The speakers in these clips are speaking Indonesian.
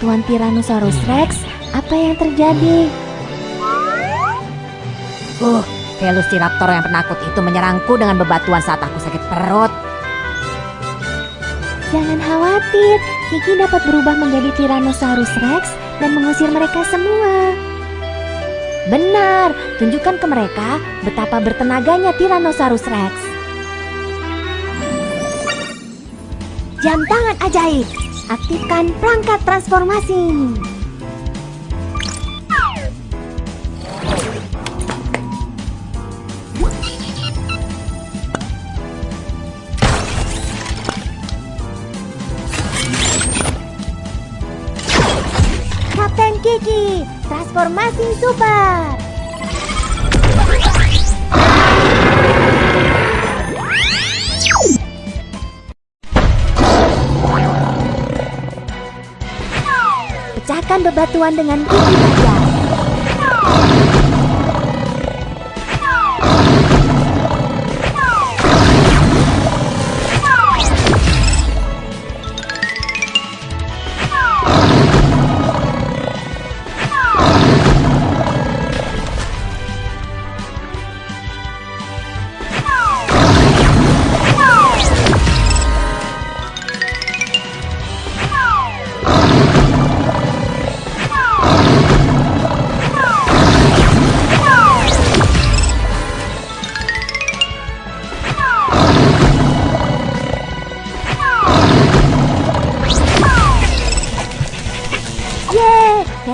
Tuan Tyrannosaurus Rex, apa yang terjadi? Uh, Velociraptor yang penakut itu menyerangku dengan bebatuan saat aku sakit perut. Jangan khawatir, Kiki dapat berubah menjadi Tyrannosaurus Rex dan mengusir mereka semua. Benar, tunjukkan ke mereka betapa bertenaganya Tyrannosaurus Rex. Jam tangan ajaib, aktifkan perangkat transformasi. Kapten Kiki, transformasi super. Pecahkan bebatuan dengan gigi tajam.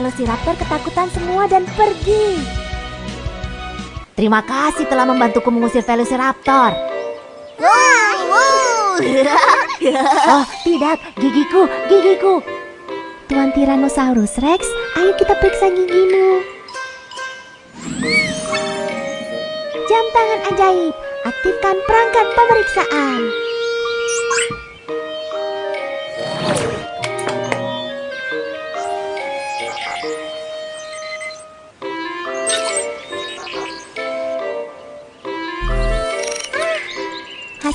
Velociraptor ketakutan semua dan pergi. Terima kasih telah membantuku mengusir Velociraptor. Oh, tidak, gigiku, gigiku. Tuan Tyrannosaurus Rex, ayo kita periksa gigimu. Jam tangan ajaib, aktifkan perangkat pemeriksaan.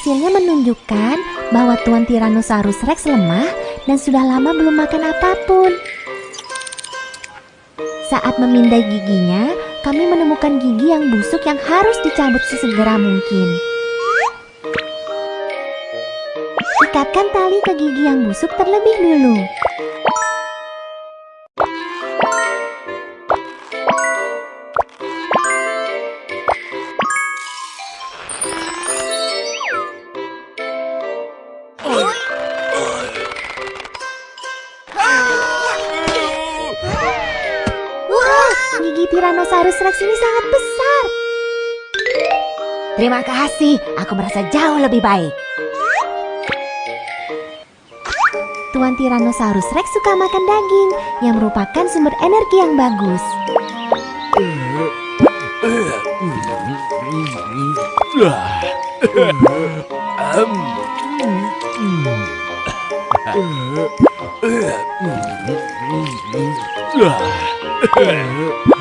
Hasilnya menunjukkan bahwa Tuan Tyrannosaurus Rex lemah dan sudah lama belum makan apa pun. Saat memindai giginya, kami menemukan gigi yang busuk yang harus dicabut sesegera mungkin. Ikatkan tali ke gigi yang busuk terlebih dulu. Tyrannosaurus Rex ini sangat besar. Terima kasih, aku merasa jauh lebih baik. Tuan Tyrannosaurus Rex suka makan daging yang merupakan sumber energi yang bagus.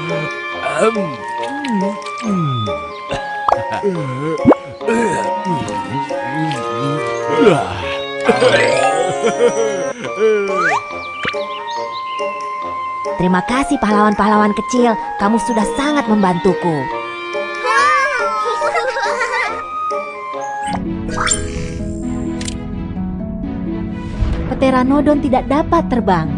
Terima kasih pahlawan-pahlawan kecil, kamu sudah sangat membantuku. Pteranodon tidak dapat terbang.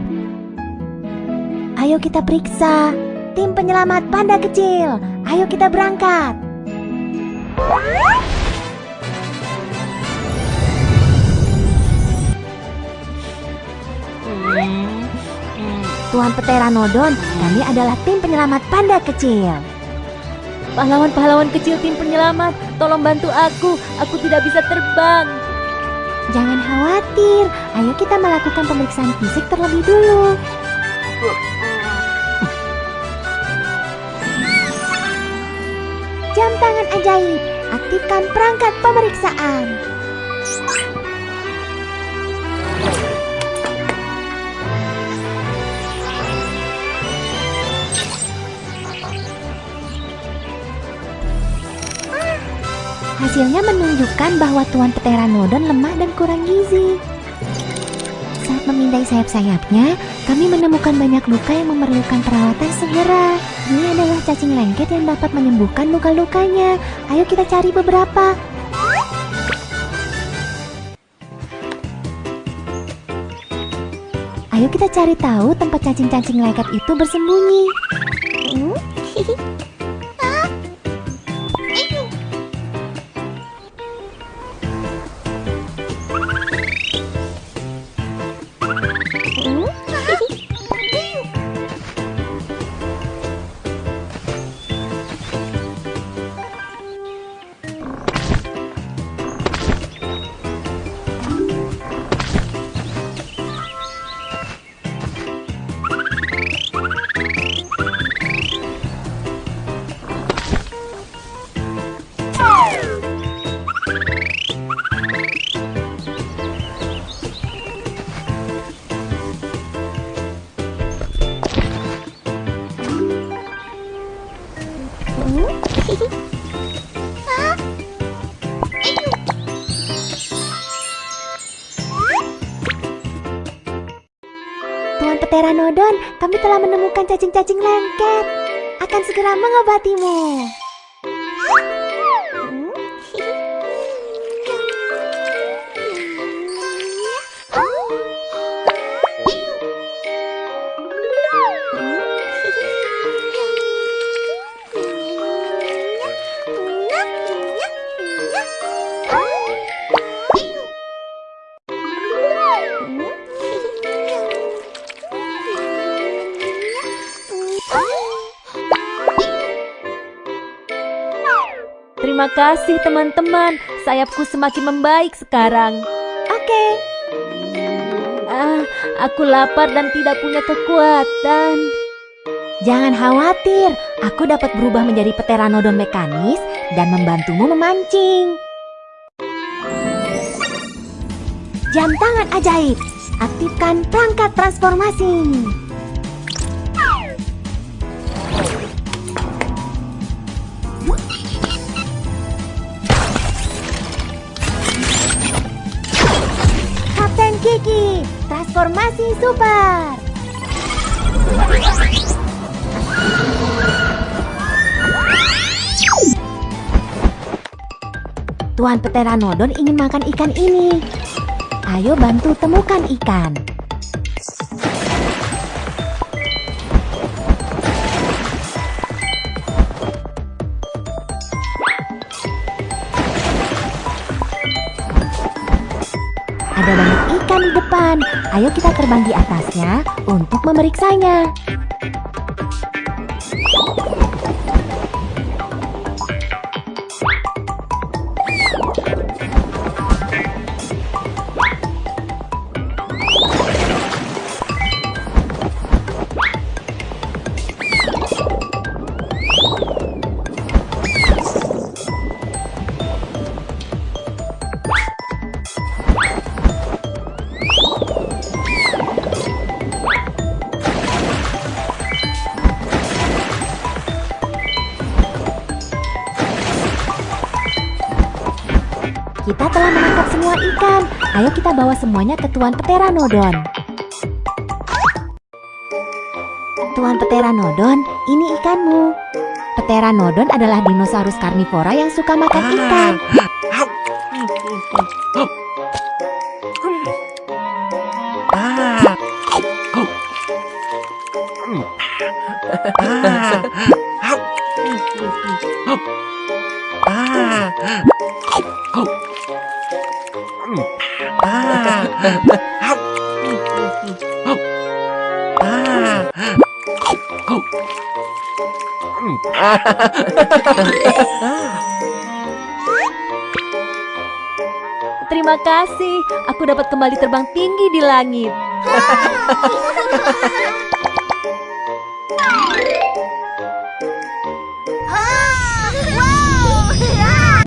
Ayo kita periksa. Tim penyelamat panda kecil, ayo kita berangkat. Tuan Pteranodon, kami adalah tim penyelamat panda kecil. Pahlawan-pahlawan kecil tim penyelamat, tolong bantu aku. Aku tidak bisa terbang. Jangan khawatir, ayo kita melakukan pemeriksaan fisik terlebih dulu. Jam tangan ajaib, aktifkan perangkat pemeriksaan. Hasilnya menunjukkan bahwa Tuan Pteranodon lemah dan kurang gizi. Saat memindai sayap-sayapnya, kami menemukan banyak luka yang memerlukan perawatan segera. Ini adalah cacing lengket yang dapat menyembuhkan luka-lukanya. Ayo kita cari beberapa. Ayo kita cari tahu tempat cacing-cacing lengket itu bersembunyi. Hmm? Pteranodon, kami telah menemukan cacing-cacing lengket. Akan segera mengobatimu. Terima kasih teman-teman, sayapku semakin membaik sekarang. Oke, Ah, aku lapar dan tidak punya kekuatan. jangan khawatir. Aku dapat berubah menjadi Pteranodon mekanis dan membantumu memancing. Jam tangan ajaib. Aktifkan perangkat transformasi. Transformasi super. Tuan Pteranodon ingin makan ikan ini. Ayo bantu temukan ikan. Ada banyak ikan di depan. Ayo kita terbang di atasnya untuk memeriksanya. Ikan. Ayo kita bawa semuanya ke Tuan Pteranodon. Tuan Pteranodon, ini ikanmu. Pteranodon adalah dinosaurus karnivora yang suka makan ikan. Terima kasih, aku dapat kembali terbang tinggi di langit.